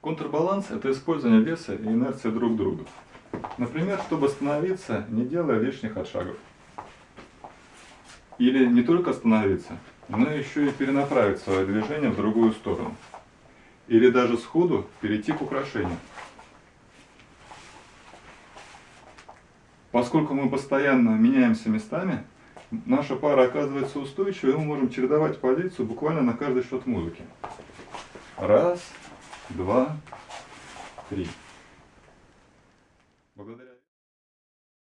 Контрбаланс – это использование веса и инерции друг друга. Например, чтобы остановиться, не делая лишних отшагов. Или не только остановиться, но еще и перенаправить свое движение в другую сторону. Или даже сходу перейти к украшению. Поскольку мы постоянно меняемся местами, наша пара оказывается устойчивой, и мы можем чередовать позицию буквально на каждый счет музыки. Раз, два, три. Благодаря